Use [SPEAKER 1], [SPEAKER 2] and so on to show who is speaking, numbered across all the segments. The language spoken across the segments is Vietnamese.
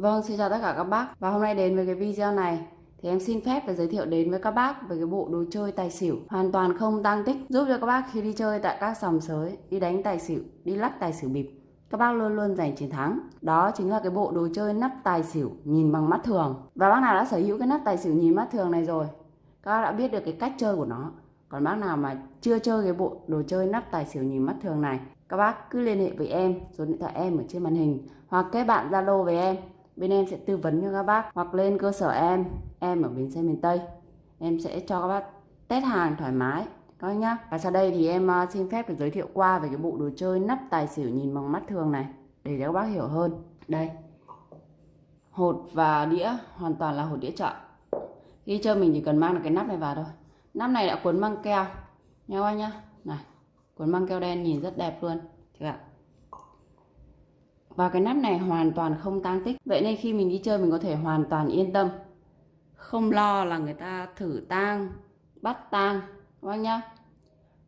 [SPEAKER 1] Vâng, xin chào tất cả các bác Và hôm nay đến với cái video này thì em xin phép và giới thiệu đến với các bác về cái bộ đồ chơi tài xỉu hoàn toàn không tăng tích giúp cho các bác khi đi chơi tại các sòng sới, đi đánh tài xỉu, đi lắc tài xỉu bịp các bác luôn luôn giành chiến thắng. Đó chính là cái bộ đồ chơi nắp tài xỉu nhìn bằng mắt thường. Và bác nào đã sở hữu cái nắp tài xỉu nhìn mắt thường này rồi, các bác đã biết được cái cách chơi của nó. Còn bác nào mà chưa chơi cái bộ đồ chơi nắp tài xỉu nhìn mắt thường này, các bác cứ liên hệ với em, số điện thoại em ở trên màn hình hoặc kết bạn Zalo với em bên em sẽ tư vấn cho các bác, hoặc lên cơ sở em em ở bến xe miền Tây. Em sẽ cho các bác test hàng thoải mái các nhá. Và sau đây thì em à, xin phép được giới thiệu qua về cái bộ đồ chơi nắp tài xỉu nhìn bằng mắt thường này, để các bác hiểu hơn. Đây. Hột và đĩa, hoàn toàn là hột đĩa chợ. Khi chơi mình chỉ cần mang được cái nắp này vào thôi. Nắp này đã cuốn băng keo. Nha các bác nhá? Này, cuốn băng keo đen nhìn rất đẹp luôn. Các ạ và cái nắp này hoàn toàn không tang tích. Vậy nên khi mình đi chơi mình có thể hoàn toàn yên tâm. Không lo là người ta thử tang, bắt tang các bác nhá?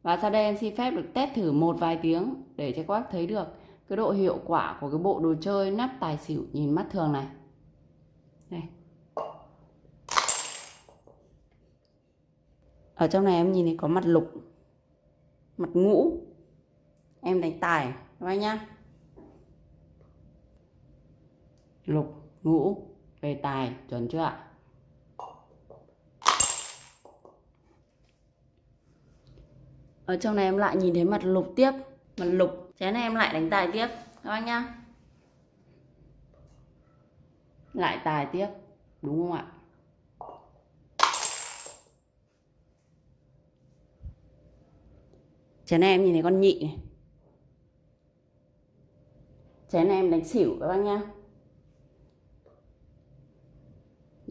[SPEAKER 1] Và sau đây em xin phép được test thử một vài tiếng để cho các bác thấy được cái độ hiệu quả của cái bộ đồ chơi nắp tài xỉu nhìn mắt thường này. Đây. Ở trong này em nhìn thấy có mặt lục, mặt ngũ. Em đánh tài các bác nhá? Lục, ngũ về tài, chuẩn chưa ạ? Ở trong này em lại nhìn thấy mặt lục tiếp. Mặt lục, chén này em lại đánh tài tiếp, các bác nhá. Lại tài tiếp, đúng không ạ? Chén này em nhìn thấy con nhị này. Chén này em đánh xỉu, các bác nhá.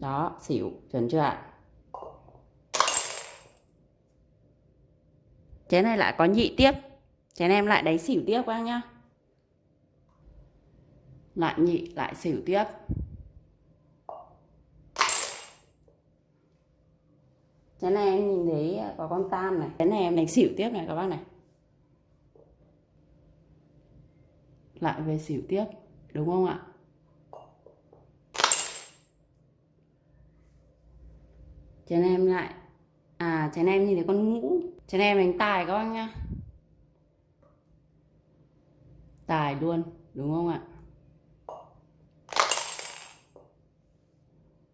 [SPEAKER 1] Đó, xỉu, chuẩn chưa ạ? Chén này lại có nhị tiếp. Chén em lại đánh xỉu tiếp các nhá. Lại nhị, lại xỉu tiếp. Chén này em nhìn thấy có con tam này. Chén này em đánh xỉu tiếp này các bác này. Lại về xỉu tiếp, đúng không ạ? Chén em lại. À chén em nhìn thấy con ngũ. Chén em đánh tài các bác nhá. Tài luôn, đúng không ạ?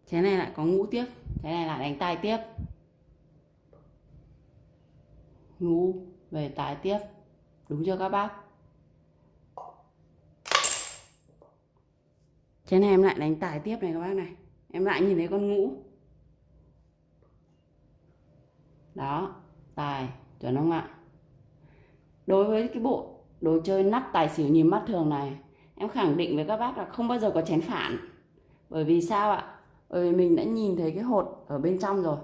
[SPEAKER 1] Chén này lại có ngũ tiếp. Chén này lại đánh tài tiếp. Ngũ, về tài tiếp. Đúng chưa các bác? Chén này em lại đánh tài tiếp này các bác này. Em lại nhìn thấy con ngũ đó, tài, chuẩn không ạ? Đối với cái bộ đồ chơi nắp tài xỉu nhìn mắt thường này, em khẳng định với các bác là không bao giờ có chén phản. Bởi vì sao ạ? Bởi vì mình đã nhìn thấy cái hột ở bên trong rồi.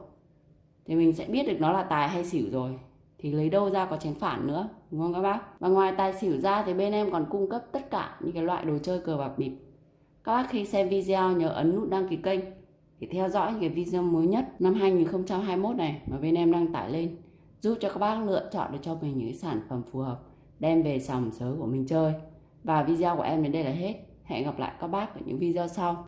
[SPEAKER 1] Thì mình sẽ biết được nó là tài hay xỉu rồi. Thì lấy đâu ra có chén phản nữa, đúng không các bác? Và ngoài tài xỉu ra thì bên em còn cung cấp tất cả những cái loại đồ chơi cờ bạc bịp. Các bác khi xem video nhớ ấn nút đăng ký kênh thì theo dõi những cái video mới nhất năm 2021 này mà bên em đăng tải lên, giúp cho các bác lựa chọn được cho mình những sản phẩm phù hợp, đem về sòng sới của mình chơi. Và video của em đến đây là hết. Hẹn gặp lại các bác ở những video sau.